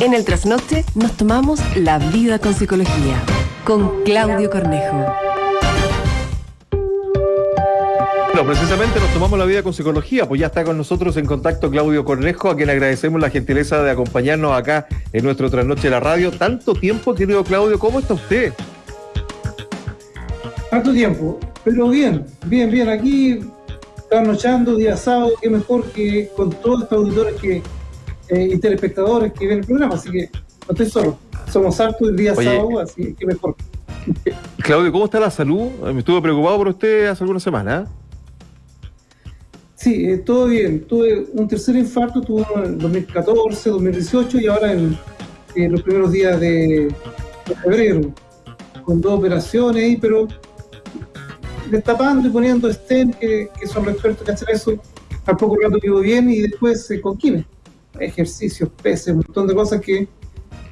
En el trasnoche nos tomamos la vida con psicología con Claudio Cornejo. Bueno, precisamente nos tomamos la vida con psicología, pues ya está con nosotros en contacto Claudio Cornejo, a quien agradecemos la gentileza de acompañarnos acá en nuestro trasnoche de la radio. Tanto tiempo, querido Claudio, ¿cómo está usted? Tanto tiempo, pero bien, bien, bien. Aquí trasnochando día sábado, qué mejor que con todos estos auditores que eh, y telespectadores que ven el programa, así que no estoy solo. Somos hartos el día sábado, así que mejor. Claudio, ¿cómo está la salud? Me estuve preocupado por usted hace algunas semanas. Sí, eh, todo bien. Tuve un tercer infarto, tuve uno en 2014, 2018 y ahora en, los primeros días de, febrero, con dos operaciones ahí, pero destapando y poniendo stent, que, son los expertos que hacen eso, al poco rato vivo bien y después eh, con ejercicios, peces, un montón de cosas que,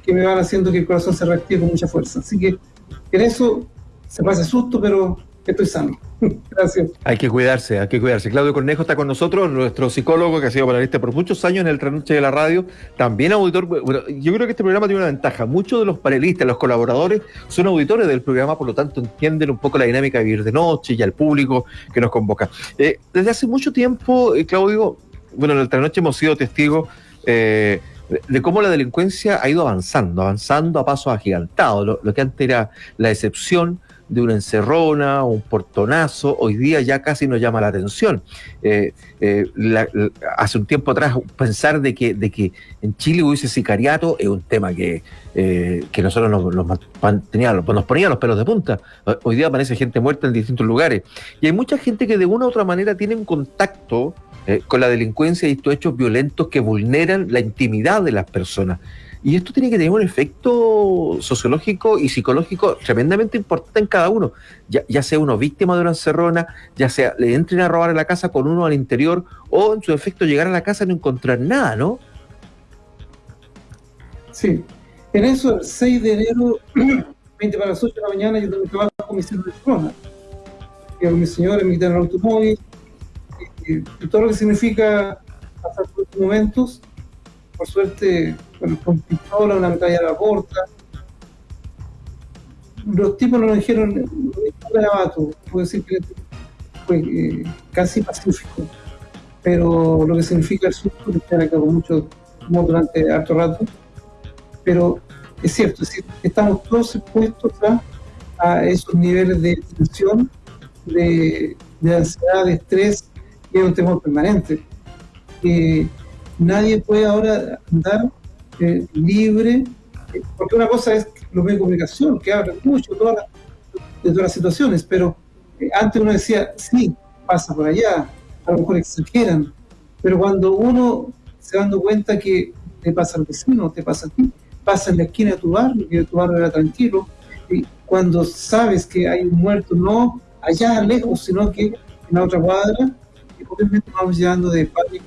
que me van haciendo que el corazón se reactive con mucha fuerza. Así que en eso se pasa susto, pero estoy sano. Gracias. Hay que cuidarse, hay que cuidarse. Claudio Cornejo está con nosotros, nuestro psicólogo que ha sido panelista por muchos años en el Trasnoche de la Radio, también auditor. Bueno, yo creo que este programa tiene una ventaja. Muchos de los panelistas, los colaboradores, son auditores del programa, por lo tanto entienden un poco la dinámica de vivir de noche y al público que nos convoca. Eh, desde hace mucho tiempo, eh, Claudio, bueno, en el Trasnoche hemos sido testigos eh, de cómo la delincuencia ha ido avanzando, avanzando a pasos agigantados. Lo, que antes era la excepción de una encerrona, un portonazo, hoy día ya casi nos llama la atención. Eh, eh, hace un tiempo atrás pensar de que, de que en Chile hubiese sicariato es un tema que, que nosotros nos, nos, nos ponía los pelos de punta. Hoy día aparece gente muerta en distintos lugares. Y hay mucha gente que de una u otra manera tiene un contacto eh, con la delincuencia y estos hechos violentos que vulneran la intimidad de las personas. Y esto tiene que tener un efecto sociológico y psicológico tremendamente importante en cada uno. Ya, sea uno víctima de una encerrona, ya sea le entren a robar a la casa con uno al interior, o en su efecto llegar a la casa y no encontrar nada, ¿no? Sí. En eso, el 6 de enero, 20 para las 8 de la mañana, yo tengo que trabajo con mi señora de zona. mi señora, mi en el automóvil, todo lo que significa pasar por estos momentos, por suerte, con pistola, una la corta. Los tipos no nos dijeron un garabato, puedo decir que fue eh, casi pacífico, pero lo que significa el susto, que se acabó mucho durante harto rato, pero es cierto, es estamos todos expuestos a, a, esos niveles de tensión, de ansiedad, de estrés, es un temor permanente. nadie puede ahora andar eh, libre, eh, porque una cosa es los medios de comunicación, que hablan mucho de todas las situaciones, pero eh, antes uno decía, sí, pasa por allá, a lo mejor exageran, pero cuando uno se dando cuenta que te pasa al vecino, te pasa a ti, pasa en la esquina de tu barrio, que tu barrio era tranquilo, y cuando sabes que hay un muerto, no allá lejos, sino que en la otra cuadra, y obviamente vamos pánico,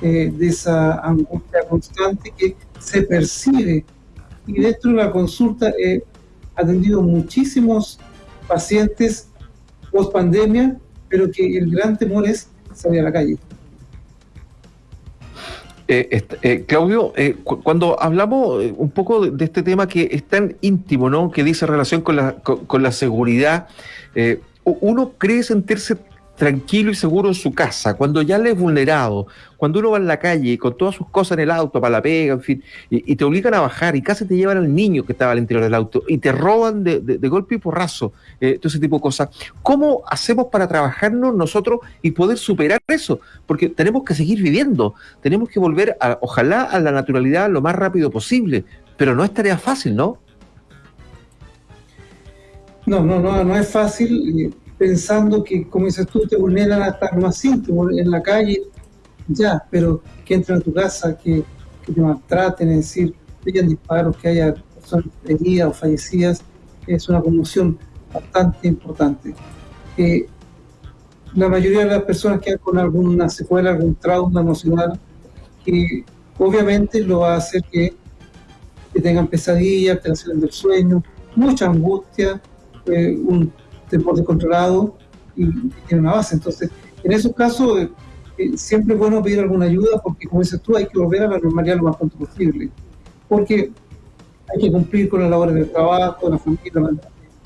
eh, de esa angustia constante que se percibe. Y dentro de la consulta he atendido muchísimos pacientes post pandemia, pero que el gran temor es salir a la calle. Eh, eh, Claudio, cuando hablamos un poco de, este tema que es tan íntimo, ¿no? Que dice relación con la, con la seguridad, uno cree sentirse tranquilo y seguro en su casa, cuando ya le es vulnerado, cuando uno va en la calle con todas sus cosas en el auto para la pega, en fin, y, te obligan a bajar y casi te llevan al niño que estaba al interior del auto y te roban de, golpe y porrazo, eh, todo ese tipo de cosas. ¿Cómo hacemos para trabajarnos nosotros y poder superar eso? Porque tenemos que seguir viviendo, tenemos que volver, a, ojalá, a la naturalidad lo más rápido posible, pero no es tarea fácil, ¿no? No, no, no, no es fácil pensando que, como dices tú, te vulneran hasta lo más íntimo, en la calle, ya, pero que entren a tu casa, que, te maltraten, es decir, que hayan disparos, que haya personas heridas o fallecidas, es una conmoción bastante importante. Eh, la mayoría de las personas quedan con alguna secuela, algún trauma emocional, que obviamente lo va a hacer que, tengan pesadillas, alteraciones del sueño, mucha angustia, eh, un temor descontrolado y, tiene una base. Entonces, en esos casos, eh, eh, siempre es bueno pedir alguna ayuda porque, como dices tú, hay que volver a la normalidad lo más pronto posible. porque hay que cumplir con las labores del trabajo, la familia,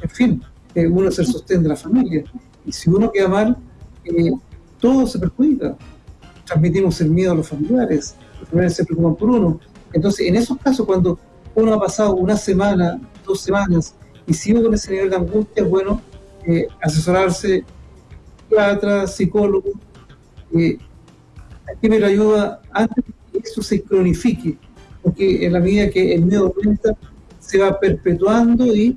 en fin, eh, uno es el sostén de la familia. Y si uno queda mal, eh, todo se perjudica. Transmitimos el miedo a los familiares, los familiares se preocupan por uno. Entonces, en esos casos, cuando uno ha pasado una semana, dos semanas, y sigue con ese nivel de angustia, bueno eh, asesorarse, psiquiatra, psicólogo, eh, hay que ayuda antes de que eso se cronifique, porque en la medida que el miedo aumenta, se va perpetuando y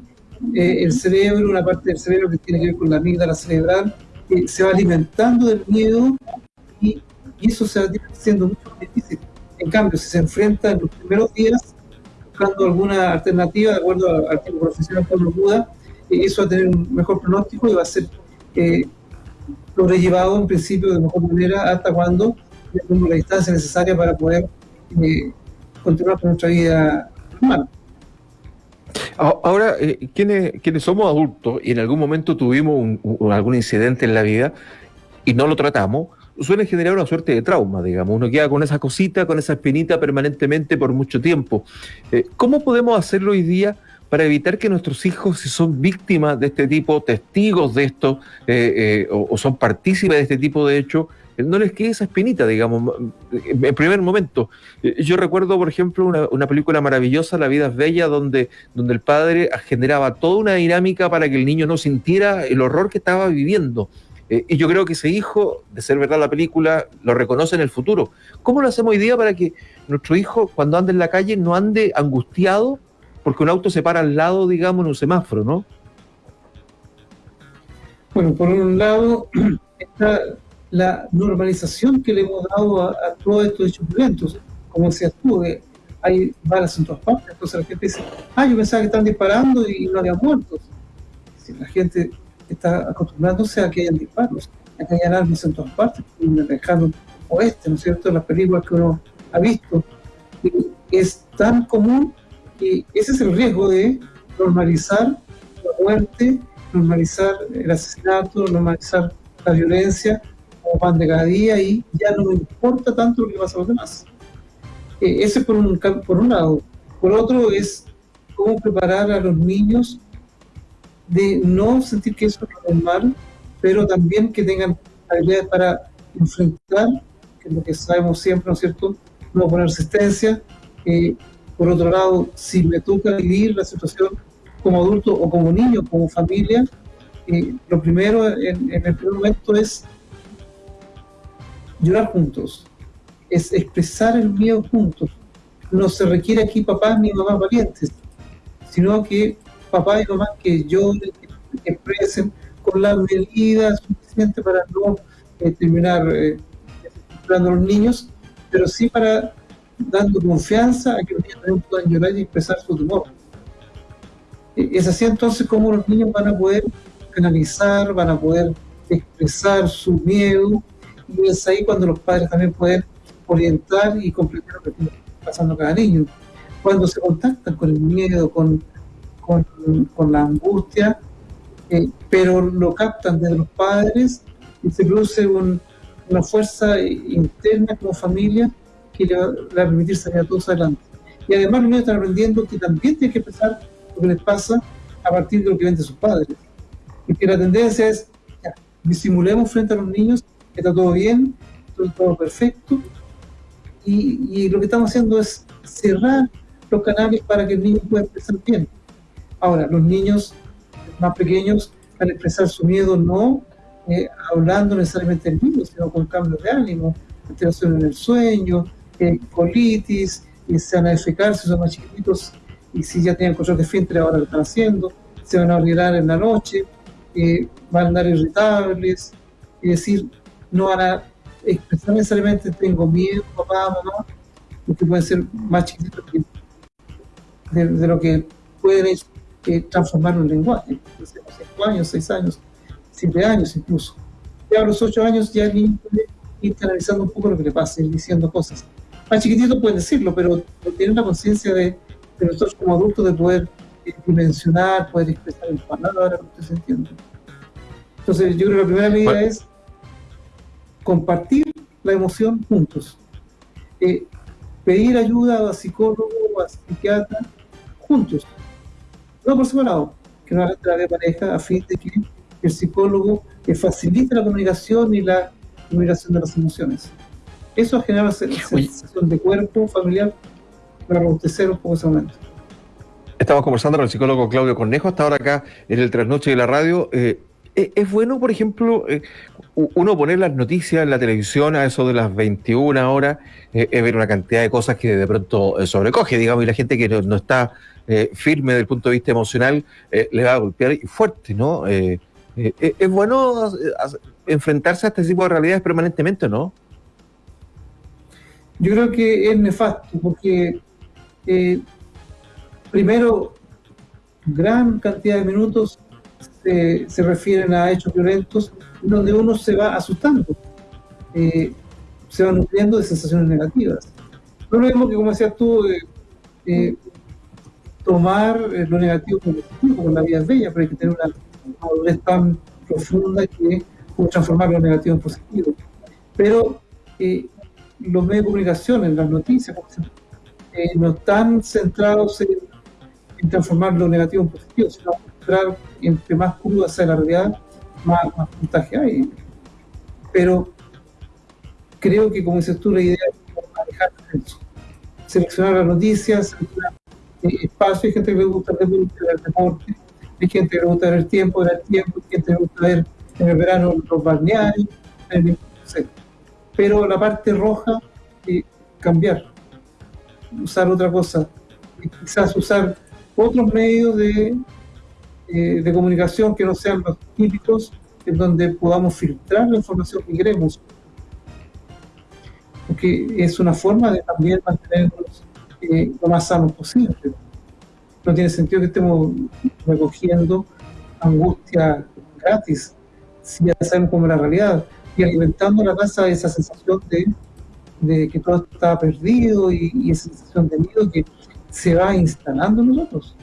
eh, el cerebro, una parte del cerebro que tiene que ver con la amígdala cerebral, eh, se va alimentando del miedo y, eso se va haciendo más difícil. En cambio, si se enfrenta en los primeros días, buscando alguna alternativa, de acuerdo al tipo profesional Pablo Buda, eso va a tener un mejor pronóstico y va a ser eh, sobrellevado en principio de mejor manera hasta cuando tengamos la distancia necesaria para poder continuar con nuestra vida normal. Ahora, eh, quienes, somos adultos y en algún momento tuvimos algún incidente en la vida y no lo tratamos, suele generar una suerte de trauma, digamos. Uno queda con esa cosita, con esa espinita permanentemente por mucho tiempo. Eh, ¿Cómo podemos hacerlo hoy día para evitar que nuestros hijos, si son víctimas de este tipo, testigos de esto, eh, o, o, son partícipes de este tipo de hechos, no les quede esa espinita, digamos, en primer momento. Yo recuerdo, por ejemplo, una, película maravillosa, La vida es bella, donde, donde el padre generaba toda una dinámica para que el niño no sintiera el horror que estaba viviendo. Eh, y yo creo que ese hijo, de ser verdad la película, lo reconoce en el futuro. ¿Cómo lo hacemos hoy día para que nuestro hijo, cuando ande en la calle, no ande angustiado porque un auto se para al lado, digamos, en un semáforo, ¿no? Bueno, por un lado está la normalización que le hemos dado a, todos estos hechos violentos. Como decías tú, hay balas en todas partes, entonces la gente dice, ah, yo pensaba que están disparando y no había muertos. Si la gente está acostumbrándose a que hayan disparos, a que hayan armas en todas partes, en el lejano oeste, ¿no es cierto?, las películas que uno ha visto. es tan común que ese es el riesgo de normalizar la muerte, normalizar el asesinato, normalizar la violencia, como pan de cada día y ya no importa tanto lo que pasa a los demás. Eh, ese por un, por un lado. Por otro es cómo preparar a los niños de no sentir que eso es normal, pero también que tengan habilidades para enfrentar, que es lo que sabemos siempre, ¿no es cierto? No poner resistencia. Eh, por otro lado, si me toca vivir la situación como adulto o como niño, como familia, eh, lo primero en, el primer momento es llorar juntos, es expresar el miedo juntos. No se requiere aquí papás ni mamás valientes, sino que papá y mamá que lloren, que expresen con la medida suficiente para no eh, terminar eh, a los niños, pero sí para dando confianza a que los niños también puedan llorar y expresar su temor. E, es así entonces como los niños van a poder canalizar, van a poder expresar su miedo y es ahí cuando los padres también pueden orientar y comprender lo que está pasando cada niño. Cuando se contactan con el miedo, con, con, la angustia, eh, pero lo captan desde los padres y se produce una fuerza interna como familia que le va, a permitir salir a todos adelante. Y además los niños están aprendiendo que también tienen que empezar lo que les pasa a partir de lo que ven de sus padres. Y que la tendencia es, disimulemos frente a los niños está todo bien, todo perfecto, y, lo que estamos haciendo es cerrar los canales para que el niño pueda expresar bien. Ahora, los niños más pequeños van a expresar su miedo no eh, hablando necesariamente del miedo, sino con cambios de ánimo, alteración en el sueño, colitis, y se van a defecar si son más chiquititos, y si ya tienen control de filtro ahora lo están haciendo, se van a olvidar en la noche, eh, van a andar irritables, es decir, no van a expresar necesariamente tengo miedo, papá, mamá, porque pueden ser más chiquitos de, lo que pueden eh, transformar un lenguaje. Entonces, 5 años, 6 años, 7 años incluso. Ya a los 8 años ya el niño puede ir canalizando un poco lo que le pasa, ir diciendo cosas. Más chiquitito pueden decirlo, pero tiene una conciencia de, de, nosotros como adultos de poder eh, dimensionar, poder expresar en palabras, se entiende. Entonces, yo creo que la primera medida es compartir la emoción juntos. Eh, pedir ayuda a psicólogo a psiquiatra juntos, no por separado, que no la de pareja a fin de que el psicólogo le facilite la comunicación y la comunicación de las emociones. Eso genera sensación de cuerpo familiar para robustecer un poco ese momento. Estamos conversando con el psicólogo Claudio Cornejo, hasta ahora acá en el trasnoche de la radio. Eh, eh, ¿Es bueno, por ejemplo, eh, uno poner las noticias en la televisión a eso de las 21 horas, es ver una cantidad de cosas que de pronto sobrecoge, digamos, y la gente que no, está firme desde el punto de vista emocional le va a golpear fuerte, ¿no? ¿Es bueno enfrentarse a este tipo de realidades permanentemente, no? Yo creo que es nefasto, porque primero, gran cantidad de minutos se, refieren a hechos violentos donde uno se va asustando, eh, se va nutriendo de sensaciones negativas. No lo mismo que, como decías tú, eh, eh, tomar lo negativo como positivo, como la vida es bella, pero hay que tener una madurez tan profunda que puede transformar lo negativo en positivo. Pero los medios de comunicación, en las noticias, no están centrados en transformar lo negativo en positivo, sino mostrar entre más cruda sea la realidad, más, puntaje hay. Pero creo que, como dices tú, la idea es manejar eso. Seleccionar las noticias, seleccionar eh, espacio. Hay gente que le gusta ver el deporte, hay gente que le gusta ver el tiempo, ver el tiempo, hay gente que le gusta ver en el verano los balnearios, Pero la parte roja, eh, cambiar, usar otra cosa, quizás usar otros medios de, eh, de comunicación que no sean los típicos, en donde podamos filtrar la información que queremos. Porque es una forma de también mantenernos eh, lo más sanos posible. No tiene sentido que estemos recogiendo angustia gratis, si ya sabemos cómo es la realidad, y alimentando la casa esa sensación de, de que todo está perdido y, y esa sensación de miedo que se va instalando en nosotros.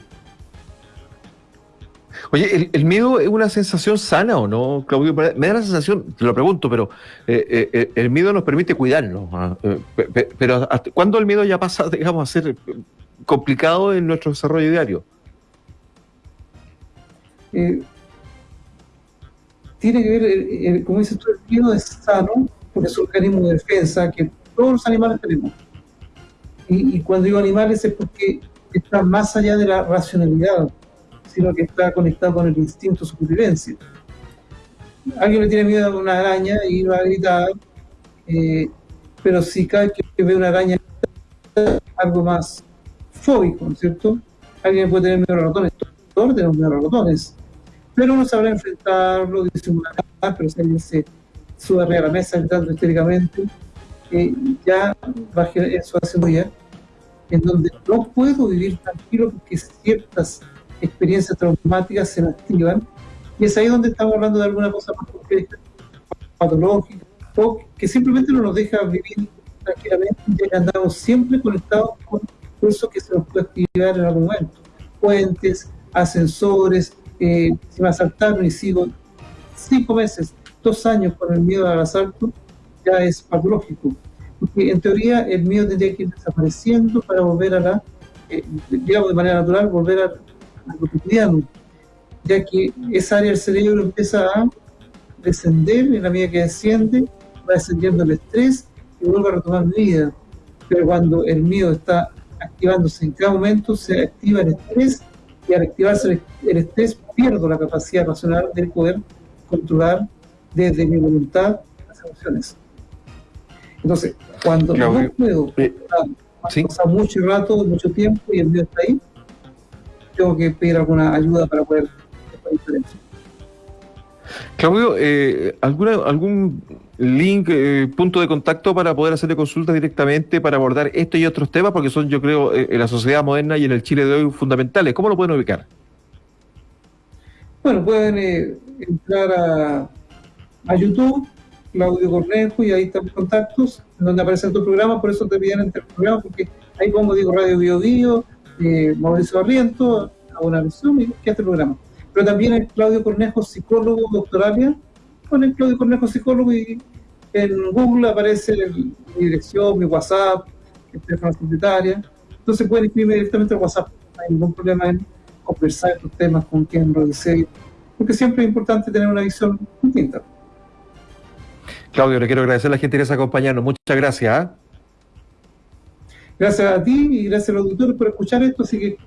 Oye, ¿el, miedo es una sensación sana o no, Claudio? Me da la sensación, te lo pregunto, pero eh, eh, eh, el miedo nos permite cuidarnos. ¿ah? pero ¿cuándo el miedo ya pasa, digamos, a ser complicado en nuestro desarrollo diario? Tiene que ver, como dices tú, el miedo es sano, porque es un organismo de defensa que todos los animales tenemos y, cuando digo animales es porque está más allá de la racionalidad, sino que está conectado con el instinto de supervivencia. Alguien le tiene miedo a una araña y va a gritar, eh, pero si cada vez que ve una araña algo más fóbico, ¿no es cierto? Alguien puede tener miedo a ratones, todos tenemos miedo a ratones, pero uno sabrá enfrentarlo, disimular, pero si alguien se sube arriba de la mesa gritando histéricamente, ya va eso haciendo ya, en donde no puedo vivir tranquilo porque ciertas experiencias traumáticas se me activan, y es ahí donde estamos hablando de alguna cosa más compleja, patológica, o que simplemente no nos deja vivir tranquilamente, ya que andamos siempre conectados con eso que se nos puede activar en algún momento. Puentes, ascensores, eh, si me asaltaron y sigo cinco meses, dos años con el miedo al asalto, ya es patológico. Porque en teoría el miedo tendría que ir desapareciendo para volver a la, eh, digamos de manera natural, volver a, lo cotidiano, ya que esa área del cerebro empieza a descender en la medida que desciende, va descendiendo el estrés y vuelve a retomar vida. Pero cuando el miedo está activándose en cada momento, se activa el estrés y al activarse el estrés pierdo la capacidad racional de poder controlar desde mi voluntad las emociones. Entonces, cuando no puedo eh, pasa mucho rato, mucho tiempo y el mío está ahí, tengo que pedir alguna ayuda para poder hacer diferencia. Claudio, eh, ¿alguna, ¿algún link, eh, punto de contacto para poder hacerle consultas directamente para abordar esto y otros temas? Porque son, yo creo, en la sociedad moderna y en el Chile de hoy fundamentales. ¿Cómo lo pueden ubicar? Bueno, pueden entrar a, a YouTube, Claudio Cornejo y ahí están los contactos, donde aparecen tu programa, por eso te piden entre el programa, porque ahí pongo, digo, Radio Bio Bio, eh, Mauricio Barriento, a una versión y que este programa. Pero también el Claudio Cornejo, psicólogo doctoralia, con el Claudio Cornejo, psicólogo, y en Google aparece mi dirección, mi WhatsApp, el teléfono secretaria, Entonces pueden escribirme directamente al WhatsApp, no hay ningún problema en conversar estos temas con quien lo desee, porque siempre es importante tener una visión distinta. Claudio, le quiero agradecer a la gente que se acompañarnos. Muchas gracias. ¿ah? Gracias a ti y gracias a los auditores por escuchar esto, así que